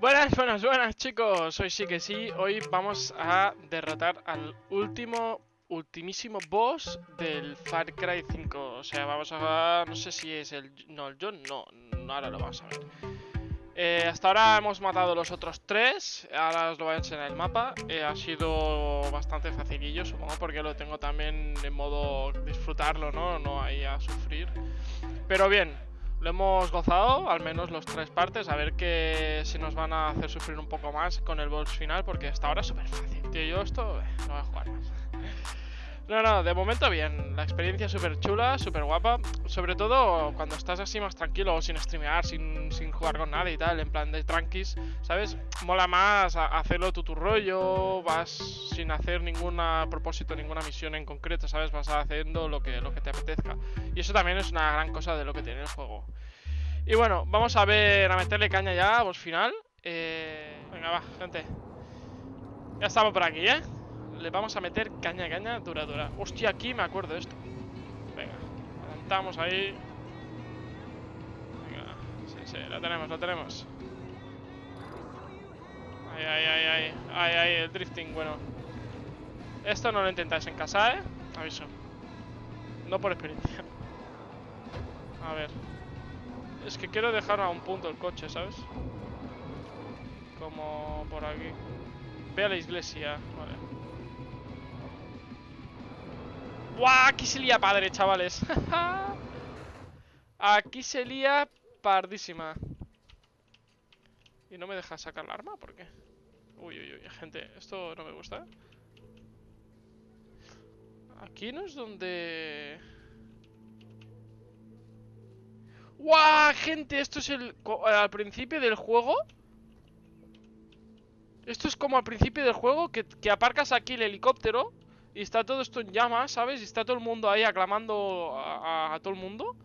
Buenas, buenas, buenas chicos, hoy sí que sí, hoy vamos a derrotar al último, ultimísimo boss del Far Cry 5 O sea, vamos a... no sé si es el... no, el John, no, ahora lo vamos a ver. Eh, Hasta ahora hemos matado los otros tres, ahora os lo voy a enseñar en el mapa. Eh, Ha sido bastante facilillo, supongo, porque lo tengo también en modo disfrutarlo, ¿no? No ahí a sufrir. Pero bien, lo hemos gozado, al menos los tres partes, a ver que si nos van a hacer sufrir un poco más con el boss final, porque hasta ahora es súper fácil, tío. Yo esto eh, no voy a jugar más. No, no, de momento bien. La experiencia súper chula, súper guapa. Sobre todo cuando estás así más tranquilo, sin streamear, sin, sin, jugar con nada y tal, en plan de tranquis, ¿sabes? Mola más hacerlo tu, tu rollo, vas sin hacer ningún propósito, ninguna misión en concreto, ¿sabes? Vas haciendo lo que, lo que te apetezca. Y eso también es una gran cosa de lo que tiene el juego. Y bueno, vamos a ver, a meterle caña ya, vos final. Eh, venga, va, gente. Ya estamos por aquí, ¿eh? Le vamos a meter caña, caña, dura, dura. Hostia, aquí me acuerdo de esto. Venga, adelantamos ahí. Venga, sí, sí, la tenemos, la tenemos. Ay, ay, ay, ay, ay, ay, el drifting, bueno. Esto no lo intentáis en casa, ¿eh? Aviso. No por experiencia. A ver. Es que quiero dejar a un punto el coche, ¿sabes? Como por aquí. Ve a la iglesia, vale. ¡Buah! Aquí se lía padre, chavales. Aquí se lía pardísima. ¿Y no me deja sacar la arma? ¿Por qué? Uy, uy, uy, gente, esto no me gusta. Aquí no es donde... ¡Guau! Gente, esto es el... Al principio del juego... Esto es como al principio del juego que, que aparcas aquí el helicóptero y está todo esto en llamas, ¿sabes? Y está todo el mundo ahí aclamando a, todo el mundo.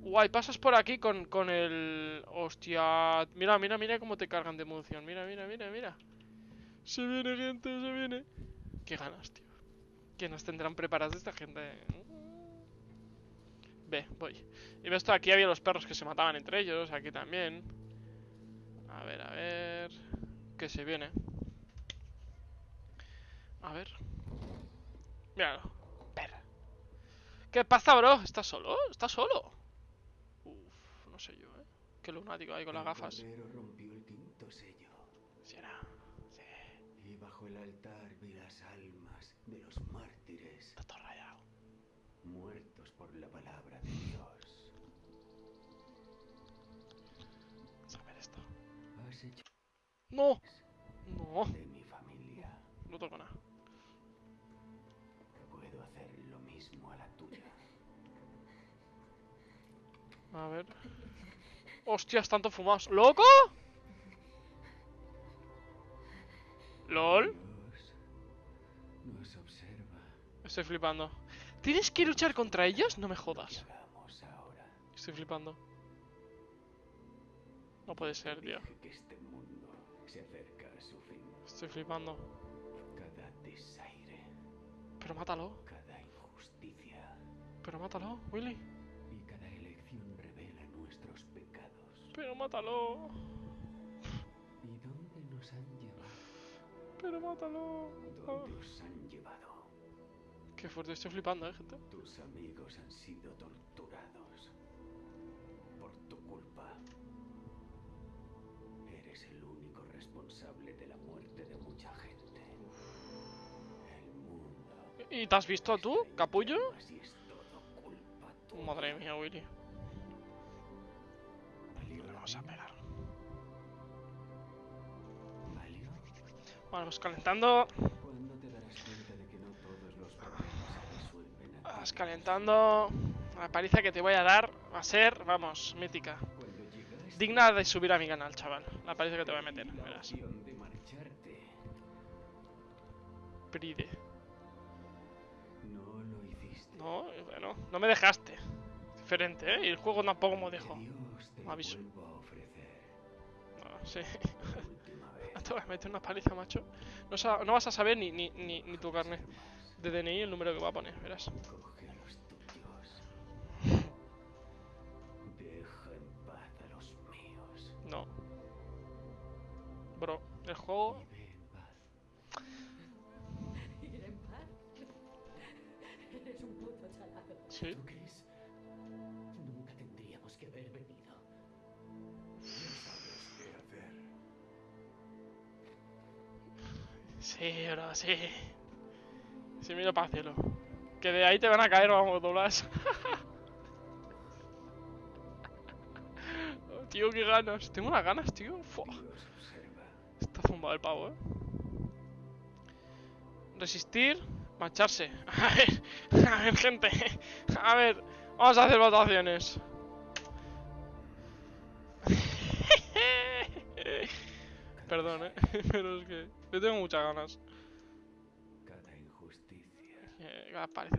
Guay, pasas por aquí con, con, el... Hostia... Mira, mira, mira cómo te cargan de munición. Mira, mira, mira, mira. Se viene, gente, se viene. Qué ganas, tío. ¿Qué nos tendrán preparadas esta gente? Ve, voy. Y ves, aquí había los perros que se mataban entre ellos. Aquí también. A ver, a ver... ¿Qué se viene? A ver... Míralo. Perra. ¿Qué pasa, bro? ¿Estás solo? ¿Estás solo? Uf, no sé yo, ¿eh? Qué lunático ahí con las gafas. El rompió el quinto sello. ¿Será? Sí. Y bajo el altar vi las almas de los mártires. Está todo rayado. Muertos por la palabra de Dios. Saber esto. Has hecho ¡No! No. de mi familia. No toco nada. A ver. ¡Hostias, tanto fumados! ¡Loco! ¿LOL? Estoy flipando. ¿Tienes que luchar contra ellos? No me ¿Qué jodas. Estoy flipando. No puede ser, tío. Estoy flipando. Pero mátalo. Pero mátalo, Willy. Pero mátalo. ¿Y dónde nos han llevado? Pero mátalo. ¿Dónde os han llevado? Qué fuerte, estoy flipando, eh, gente. Tus amigos han sido torturados. Por tu culpa. Eres el único responsable de la muerte de mucha gente. El mundo. ¿Y te has visto tú, capullo? Madre mía, Willy. Los problemas se resuelven aquí? Vas calentando. La paliza que te voy a dar va a ser, vamos, mítica. Digna de subir a mi canal, chaval. La paliza que te voy a meter, verás. Pride. No bueno, no me dejaste. Diferente, ¿eh? Y el juego tampoco me dejó. Me aviso. Sí. Te voy a meter una paliza, macho. No, no vas a saber ni, ni, ni, ni tu carnet de DNI el número que va a poner, verás. Coge a los tuyos. Deja Sí, bro, sí. Sí, miro para el cielo. Que de ahí te van a caer, vamos, doblas. Tío, qué ganas. Tengo unas ganas, tío. Fua. Está zumbado el pavo, eh. Resistir, marcharse. A ver, a ver, gente. A ver, vamos a hacer votaciones. Perdón, eh. Pero es que yo tengo muchas ganas. Cada injusticia, Eh,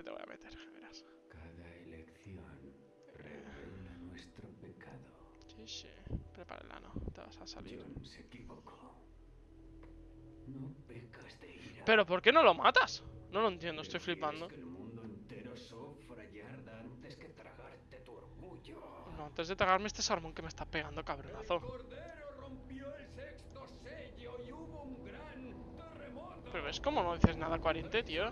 te voy a meter, verás. cada elección revela nuestro pecado. Sí, sí. Prepara el ano, te vas a salir. John se equivocó. No pecas de ira. Pero ¿por qué no lo matas? No lo entiendo, estoy flipando. que el mundo entero sufra y arda antes que tragarte tu orgullo. No, antes de tragarme este salmón que me está pegando, cabronazo. Cordero rompió el Pero ves cómo no dices nada coherente, tío.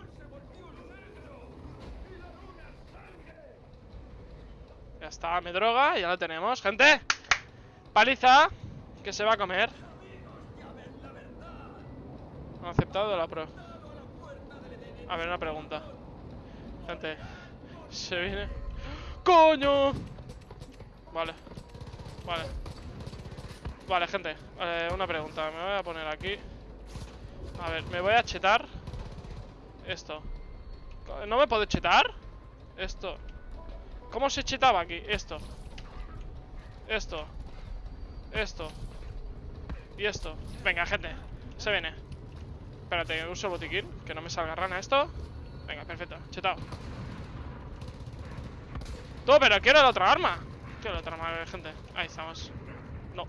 Ya está, me droga, ya lo tenemos, gente. Paliza, que se va a comer. Han aceptado la pro. A ver, una pregunta. Gente, se viene. ¡Coño! Vale, vale. Vale, gente, eh, una pregunta. Me voy a poner aquí. A ver, me voy a chetar. Esto. ¿No me puedo chetar? Esto. ¿Cómo se chetaba aquí? Esto. Esto. Esto. Y esto. Venga, gente. Se viene. Espérate, uso botiquín. Que no me salga rana esto. Venga, perfecto. Chetado. Tú, pero quiero la otra arma. Quiero la otra arma, gente. Ahí estamos. No.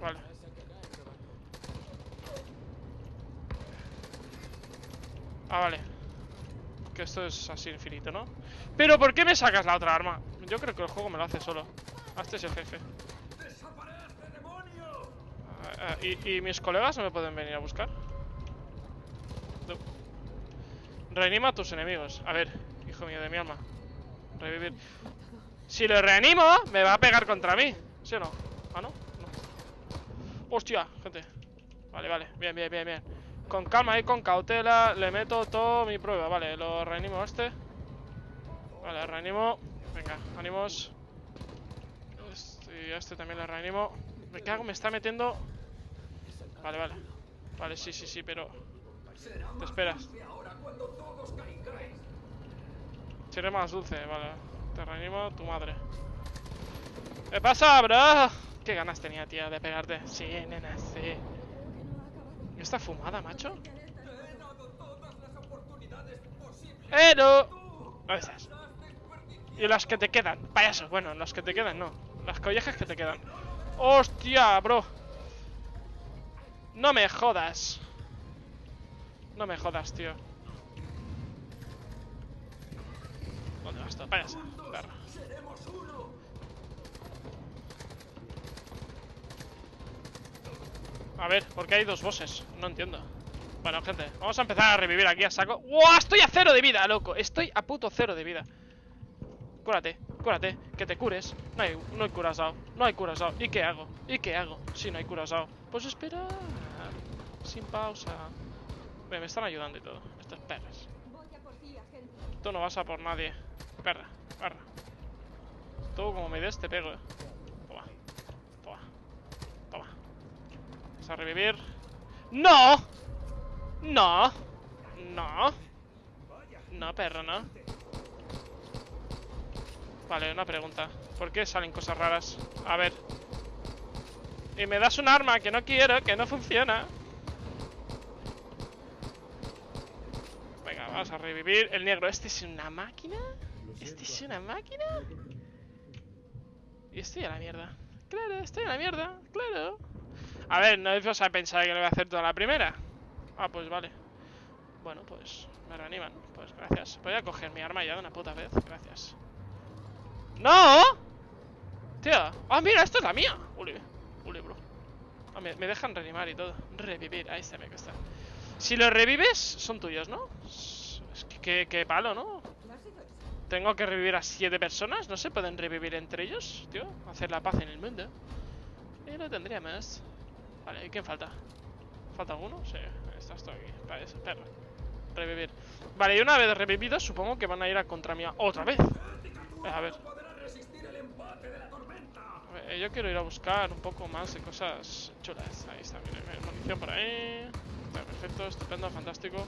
Vale. Ah, vale. Que esto es así infinito, ¿no? Pero ¿por qué me sacas la otra arma? Yo creo que el juego me lo hace solo. Ah, este es el jefe. Ah, ah, ¿y, ¿Y mis colegas no me pueden venir a buscar? Reanima a tus enemigos. A ver, hijo mío de mi alma. Revivir. Si lo reanimo, me va a pegar contra mí. ¿Sí o no? Ah, no. No. Hostia, gente. Vale, vale. Bien, bien, bien, bien. Con calma y con cautela le meto todo mi prueba. Vale, lo reanimo a este. Vale, reanimo. Venga, ánimos. Este, y a este también le reanimo. Me cago, me está metiendo. Vale, vale. Vale, sí, sí, sí, pero. Te esperas. Seré más dulce, vale. Te reanimo tu madre. ¿Qué pasa, bro? ¿Qué ganas tenía, tía, de pegarte? Sí, nena, sí. ¿Esta fumada, macho? ¡Eh, no! ¿Dónde estás? Y las que te quedan, payaso. Bueno, las que te quedan, no. Las collejas que te quedan. ¡Hostia, bro! No me jodas. No me jodas, tío. ¿Dónde vas tú? Payaso. Perra. A ver, ¿por qué hay dos bosses? No entiendo. Bueno, gente, vamos a empezar a revivir aquí a saco. ¡Wow! Estoy a cero de vida, loco. Estoy a puto cero de vida. Cúrate, cúrate, que te cures. No hay, no hay curasao, no hay curasao. ¿Y qué hago? ¿Y qué hago si no hay curasao? Pues espera. Sin pausa. Me están ayudando y todo. Ti, agente. Tú no vas a por nadie. Perra, perra. Tú como me des te pego. A revivir. ¡No! No. No. No, perro, no. Vale, una pregunta. ¿Por qué salen cosas raras? A ver. Y me das un arma que no quiero, que no funciona. Venga, vamos a revivir el negro. ¿Este es una máquina? ¿Este es una máquina? Y estoy a la mierda. Claro, estoy a la mierda. Claro. A ver, no os a pensar que lo voy a hacer toda la primera. Ah, pues vale. Bueno, pues me reaniman. Pues gracias. Voy a coger mi arma ya de una puta vez. Gracias. ¡No! Tío. Ah, mira, esta es la mía. Uli, uli, bro. Ah, me, dejan reanimar y todo. Revivir, ahí se me cuesta. Si los revives, son tuyos, ¿no? Es que, que, palo, ¿no? Tengo que revivir a siete personas. ¿No se pueden revivir entre ellos, tío? Hacer la paz en el mundo. Y lo tendría más. Vale, ¿y quién falta? ¿Falta alguno? Sí, estás tú aquí. Vale, eso, perro. Revivir. Vale, y una vez revividos, supongo que van a ir a contra mía otra vez. Eh, A ver. Eh, Yo quiero ir a buscar un poco más de cosas chulas. Ahí está, mira, munición por ahí. Está perfecto, estupendo, fantástico.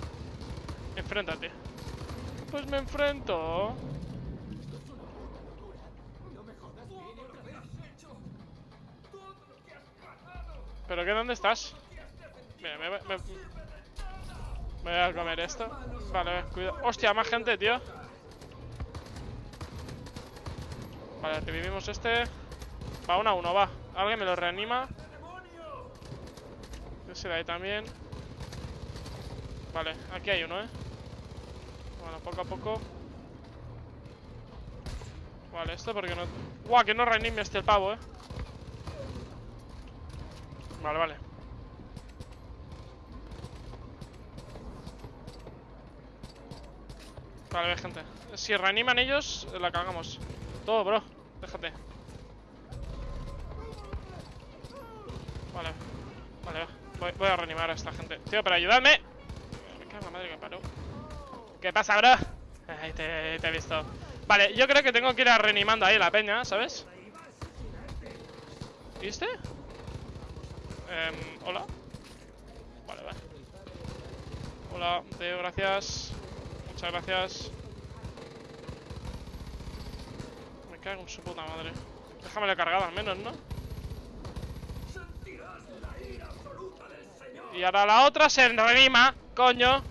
Enfréntate. Pues me enfrento. ¿Pero qué? ¿Dónde estás? Mira, me, me, me voy a comer esto. Vale, cuidado. Hostia, más gente, tío. Vale, revivimos este. Va uno a uno, va. Alguien me lo reanima. Ese de ahí también. Vale, aquí hay uno, ¿eh? Bueno, poco a poco. Vale, esto porque no... ¡Guau! Que no reanime este el pavo, ¿eh? Vale, vale. Vale, gente. Si reaniman ellos, la cagamos. Todo, bro. Déjate. Vale. Vale, va. Voy, a reanimar a esta gente. Tío, pero ayudadme. Me cago en la madre que paró. ¿Qué pasa, bro? Ay, te, te he visto. Vale, yo creo que tengo que ir a reanimando ahí la peña, ¿sabes? ¿Viste? Em, Hola. Vale, vale. Hola, Teo, gracias. Muchas gracias. Me cago en su puta madre. Déjamela cargada al menos, ¿no? Y ahora la otra se reanima, coño.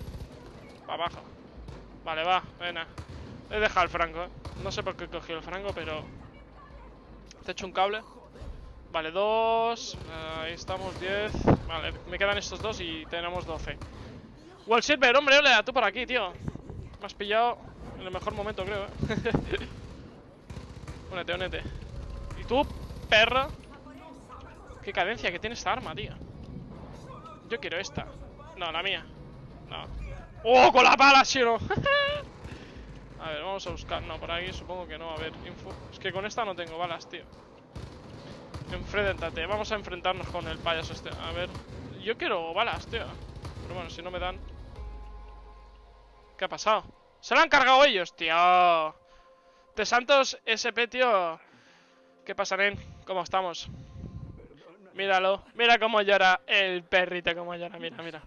Para abajo. Vale, va, venga. He dejado el franco, ¿eh? No sé por qué he cogido el franco, pero... Te he hecho un cable. Vale, dos. Ahí estamos, diez. Vale, me quedan estos dos y tenemos doce. Wall Silver, hombre, hola, tú por aquí, tío. Me has pillado en el mejor momento, creo, eh. únete, únete. ¿Y tú, perro? Qué cadencia que tiene esta arma, tío. Yo quiero esta. No, la mía. No. ¡Oh, con la pala, sí o no! A ver, vamos a buscar. No, por aquí supongo que no. A ver, info. Es que con esta no tengo balas, tío. Enfréntate. Vamos a enfrentarnos con el payaso este. A ver. Yo quiero balas, tío. Pero bueno, si no me dan. ¿Qué ha pasado? ¡Se lo han cargado ellos, tío! De Santos SP, tío. ¿Qué pasa, nen? ¿Cómo estamos? Míralo. Mira cómo llora el perrito, cómo llora. Mira, mira.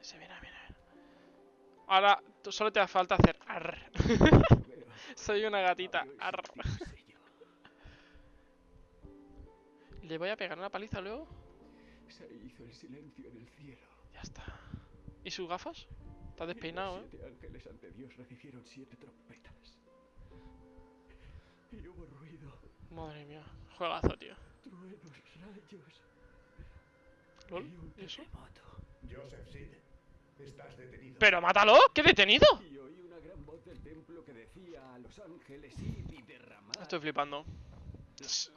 Sí, mira, mira. Ahora solo te hace falta hacer arr. Soy una gatita. Arr. Le voy a pegar una paliza luego. Se hizo el silencio en el cielo. Ya está. ¿Y sus gafas? Está despeinado, Los ¿eh? siete ángeles ante Dios recibieron siete trompetas. Y hubo ruido, Madre mía. Juegazo, tío. truenos, rayos ¿Lol? y un ¿Y eso? terremoto. Joseph Sid, estás detenido. ¡Pero mátalo! ¡Qué detenido! Y oí una gran voz del templo que decía a los ángeles id y derramad Estoy flipando. las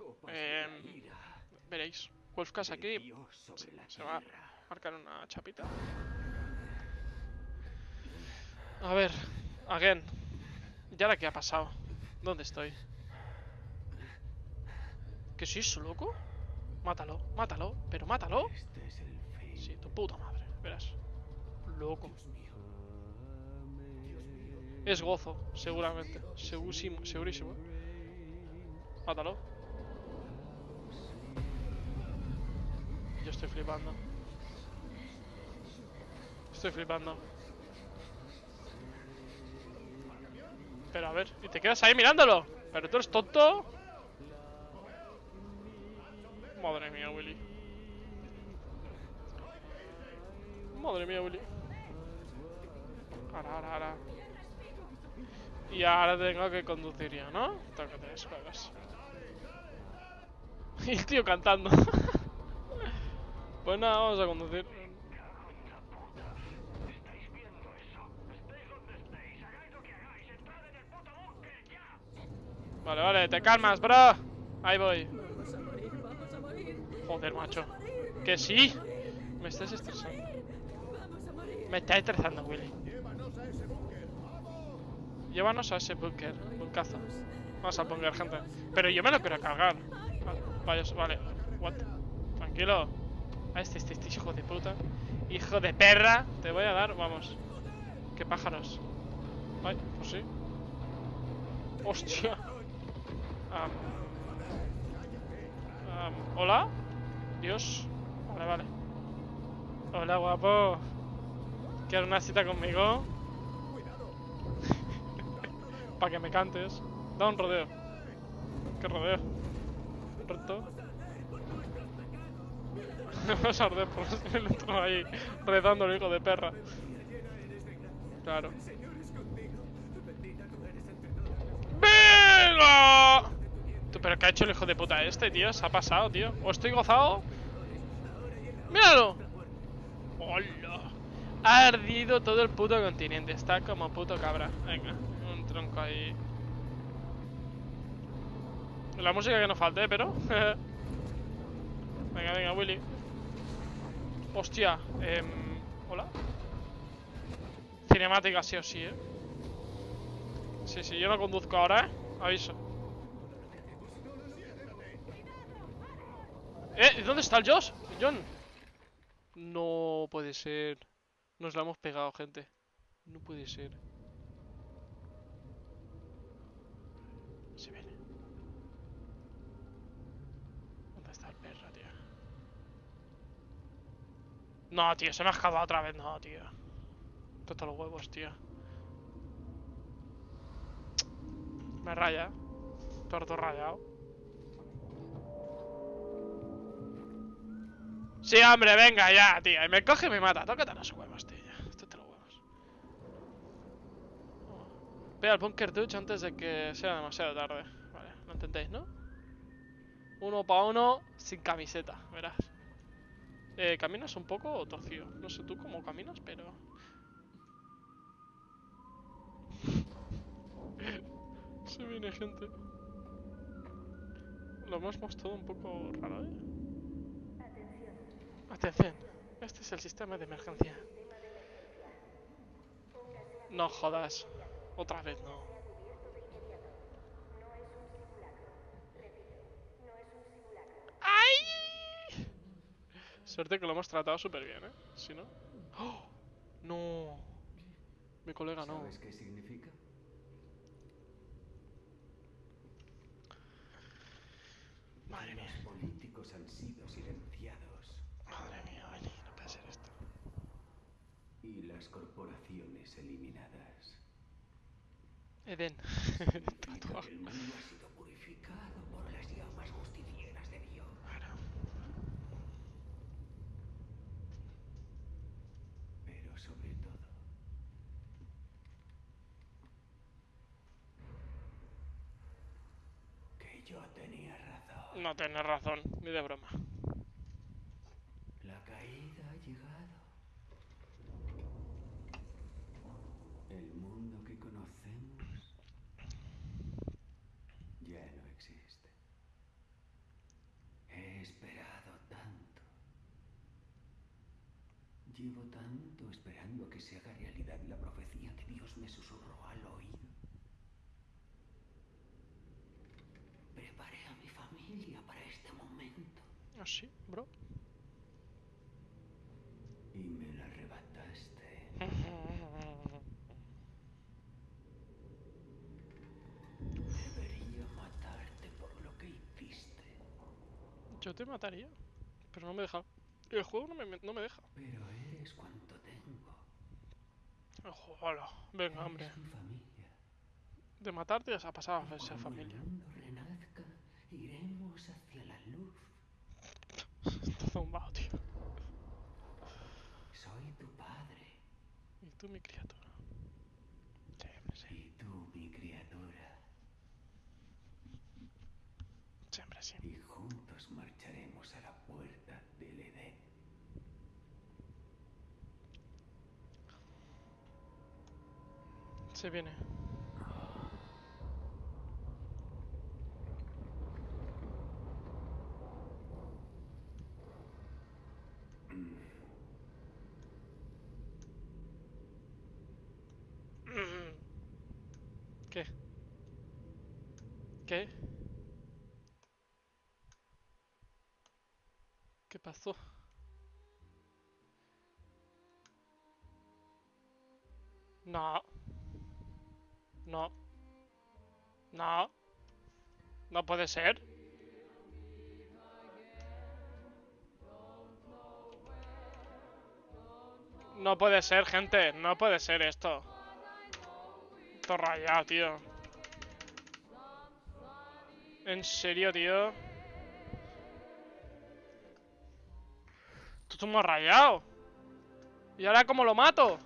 Veréis. Wolfcast de aquí. Se va a marcar una chapita. A ver. Again. ¿Y ahora qué ha pasado? ¿Dónde estoy? ¿Qué es eso, loco? Mátalo, mátalo, pero mátalo. Este. Sí, tu puta madre, verás. Loco. Es gozo, seguramente. Segurísimo, segurísimo. Mátalo. Estoy flipando. Estoy flipando. Pero a ver, y te quedas ahí mirándolo. Pero tú eres tonto. Madre mía, Willy. Madre mía, Willy. Ahora, ahora, ahora. Y ahora tengo que conducir ya, ¿no? Tengo que tener. Y el tío cantando. pues vamos a conducir. Vale, vale, te calmas, bro. Ahí voy. Joder, macho. Que sí. Me estás estresando. Me está estresando, Willy. Llévanos a ese búnker. Bunkazo. Vamos al búnker, gente. Pero yo me lo quiero cargar. Vale. What? Tranquilo. A este, este, este hijo de puta. Hijo de perra. Te voy a dar, vamos. Qué pájaros. Ay, pues sí. Hostia. Hola. Dios. Vale, vale. Hola, guapo. ¿Quieres una cita conmigo? Para que me cantes. Da un rodeo. ¿Qué rodeo? ¿Reto? Vamos a arder por el otro ahí rezando el hijo de perra. Claro. ¡Venga! Tú, ¿Pero qué ha hecho el hijo de puta este, tío? Se ha pasado, tío. ¿O estoy gozado? ¡Míralo! ¡Hola! Ha ardido todo el puto continente. Está como puto cabra. Venga, un tronco ahí. La música que no falte, pero. venga, venga, Willy. Hostia. em, Hola. Cinemática sí o sí, eh. Sí, sí, yo no conduzco ahora, eh. Aviso. ¿Eh? ¿Dónde está el Josh? John. No puede ser. Nos la hemos pegado, gente. No puede ser. Se viene. ¿Dónde está el perro, tío? No, tío, se me ha escapado otra vez. No, tío. Todos los huevos, tío. Me raya. Torto rayado. Sí, hombre, venga ya, tío. Y me coge y me mata. Tócate los huevos, tío. Tócate los huevos. Ve al búnker duch antes de que sea demasiado tarde. Vale, lo entendéis, ¿no? Uno para uno, sin camiseta, verás. Eh, ¿Caminas un poco torcido? No sé tú cómo caminas, pero... Se viene gente. Lo hemos mostrado un poco raro, ¿eh? Atención, este es el sistema de emergencia. No jodas. Otra vez no. ¡Ay! Suerte que lo hemos tratado súper bien, ¿eh? Si no... ¡Oh! No. Mi colega no. ¿Sabes qué significa? Madre Los mía. políticos han sido silenciados Madre mía, Beni, no puede ser esto. y las corporaciones eliminadas. Eden. El mundo ha sido purificado por las llamas justicieras de Dios. Bueno, Pero sobre todo, que yo tenía razón. no tienes razón, ni de broma. La caída ha llegado. El mundo que conocemos ya no existe. He esperado tanto. Llevo tanto esperando a que se haga realidad la profecía que Dios me susurró al oído. Preparé a mi familia para este momento. ¿Ah, sí, bro? Y me la arrebataste. Debería matarte por lo que hiciste. Yo te mataría, pero no me deja. El juego no me, no me deja. Pero eres cuanto tengo. Hola, venga, hombre. Eres mi familia. De matarte ya se ha pasado a esa familia. mundo zumbado, tío. Soy tu padre Y tú, mi criatura. Sí, hombre, sí. y tú mi criatura. Siempre, sí. Y juntos marcharemos a la puerta del Edén. Se viene. ¿Qué pasó? No. No. No. No puede ser. No puede ser, gente. No puede ser esto. Esto rayado, tío. En serio, tío. Esto es rayado. ¿Y ahora cómo lo mato?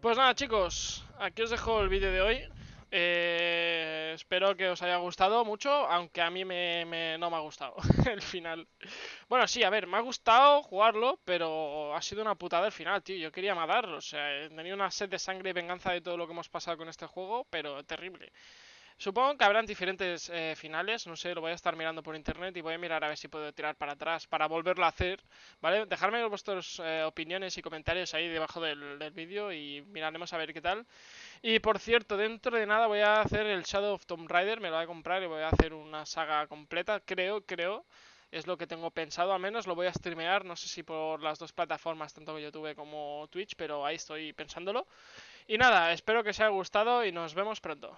Pues nada, chicos. Aquí os dejo el vídeo de hoy. Eh, espero que os haya gustado mucho, aunque a mí me, no me ha gustado el final. Bueno, sí, a ver, me ha gustado jugarlo, pero ha sido una putada el final, tío. Yo quería matarlo, o sea, he tenido una sed de sangre y venganza de todo lo que hemos pasado con este juego, pero terrible. Supongo que habrán diferentes eh, finales, no sé, lo voy a estar mirando por internet y voy a mirar a ver si puedo tirar para atrás para volverlo a hacer, ¿vale? Dejadme vuestras eh, opiniones y comentarios ahí debajo del, del vídeo y miraremos a ver qué tal. Y por cierto, dentro de nada voy a hacer el Shadow of Tomb Raider, me lo voy a comprar y voy a hacer una saga completa, creo, creo. Es lo que tengo pensado, al menos lo voy a streamear, no sé si por las dos plataformas, tanto YouTube como Twitch, pero ahí estoy pensándolo. Y nada, espero que os haya gustado y nos vemos pronto.